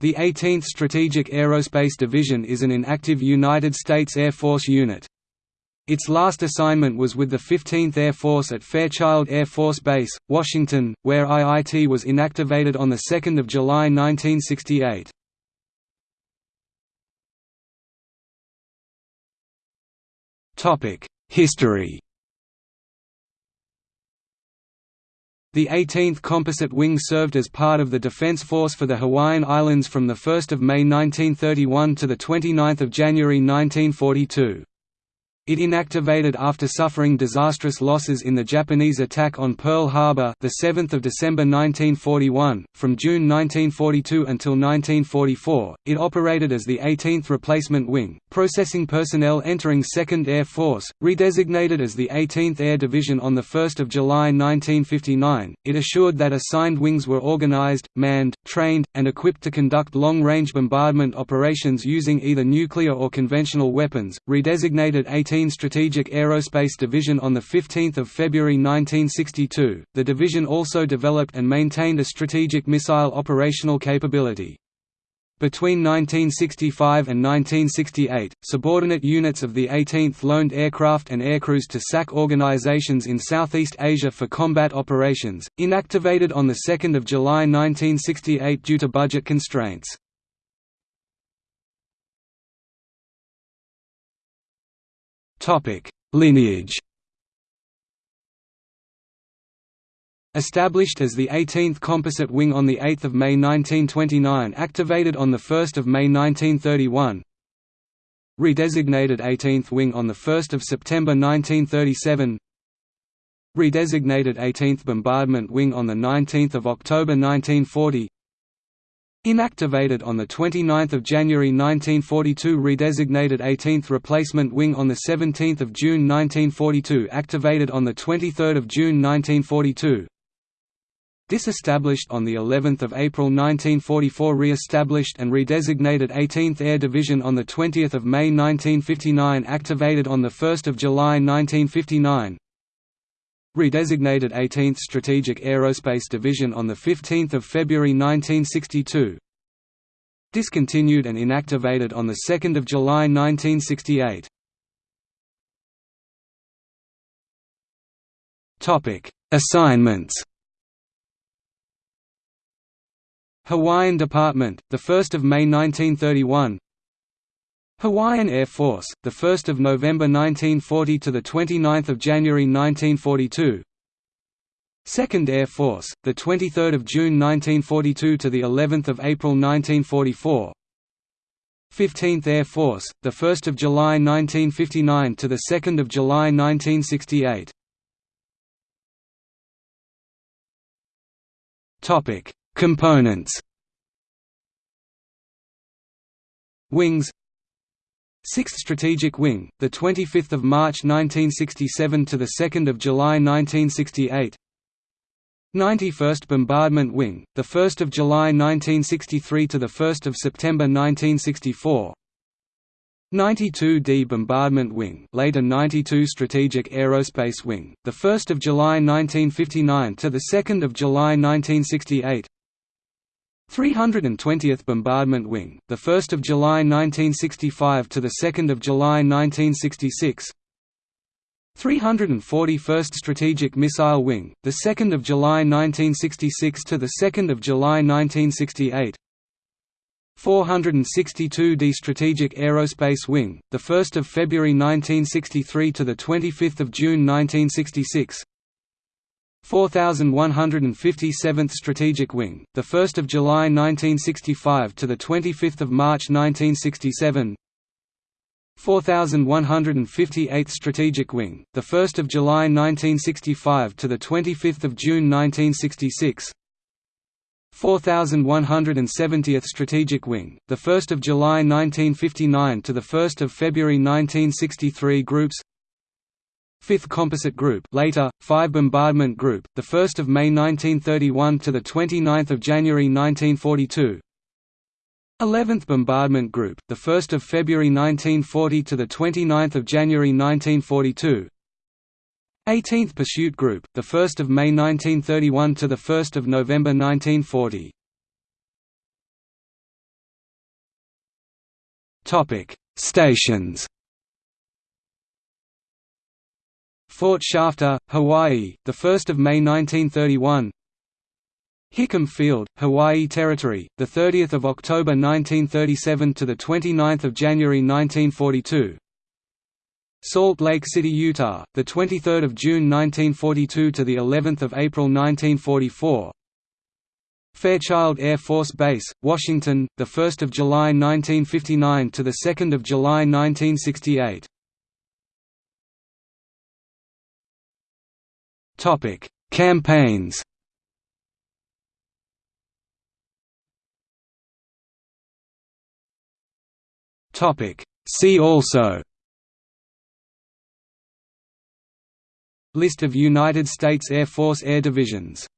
The 18th Strategic Aerospace Division is an inactive United States Air Force unit. Its last assignment was with the 15th Air Force at Fairchild Air Force Base, Washington, where IIT was inactivated on 2 July 1968. History The 18th Composite Wing served as part of the Defense Force for the Hawaiian Islands from 1 May 1931 to 29 January 1942. It inactivated after suffering disastrous losses in the Japanese attack on Pearl Harbor, the 7th of December 1941. From June 1942 until 1944, it operated as the 18th Replacement Wing, processing personnel entering 2nd Air Force, redesignated as the 18th Air Division on the 1st of July 1959. It assured that assigned wings were organized, manned, trained, and equipped to conduct long-range bombardment operations using either nuclear or conventional weapons. Redesignated 18 Strategic Aerospace Division on 15 February 1962, the division also developed and maintained a strategic missile operational capability. Between 1965 and 1968, subordinate units of the 18th loaned aircraft and aircrews to SAC organizations in Southeast Asia for combat operations, inactivated on 2 July 1968 due to budget constraints. Lineage. Established as the 18th Composite Wing on 8 May 1929 activated on 1 May 1931 Redesignated 18th Wing on 1 September 1937 Redesignated 18th Bombardment Wing on 19 October 1940 Inactivated on 29 January 1942 Redesignated 18th Replacement Wing on 17 June 1942 Activated on 23 June 1942 Disestablished on the 11th of April 1944 Re-established and redesignated 18th Air Division on the 20th of May 1959 Activated on the 1st of July 1959 Redesignated 18th Strategic Aerospace Division on 15 February 1962 Discontinued and inactivated on 2 July 1968 Assignments. Hawaiian Department, 1 May 1931 Hawaiian Air Force, the 1st of November 1940 to the 29th of January 1942. 2nd Air Force, the 23rd of June 1942 to the 11th of April 1944. 15th Air Force, the 1st of July 1959 to the 2nd of July 1968. Topic: Components. Wings 6th Strategic Wing, the 25th of March 1967 to the 2nd of July 1968. 91st Bombardment Wing, the 1st of July 1963 to the 1st of September 1964. 92d Bombardment Wing, later 92 Strategic Aerospace Wing, the 1st of July 1959 to the 2nd of July 1968. 320th Bombardment Wing, the 1st of July 1965 to the 2nd of July 1966. 341st Strategic Missile Wing, the 2nd of July 1966 to the 2nd of July 1968. 462d Strategic Aerospace Wing, the 1st of February 1963 to the 25th of June 1966. 4157th Strategic Wing, the 1st of July 1965 to the 25th of March 1967. 4158th Strategic Wing, the 1st of July 1965 to the 25th of June 1966. 4170th Strategic Wing, the 1st of July 1959 to the 1st of February 1963 groups 5th Composite Group later 5 Bombardment Group the 1st of May 1931 to the 29th of January 1942 11th Bombardment Group the 1st of February 1940 to the 29th of January 1942 18th Pursuit Group the 1st of May 1931 to the 1st of November 1940 Topic: Stations. Fort Shafter, Hawaii, the 1st of May 1931. Hickam Field, Hawaii Territory, the 30th of October 1937 to the 29th of January 1942. Salt Lake City, Utah, the 23rd of June 1942 to the 11th of April 1944. Fairchild Air Force Base, Washington, the 1st of July 1959 to the 2nd of July 1968. Topic: Campaigns. Topic: See also. List of United States Air Force air divisions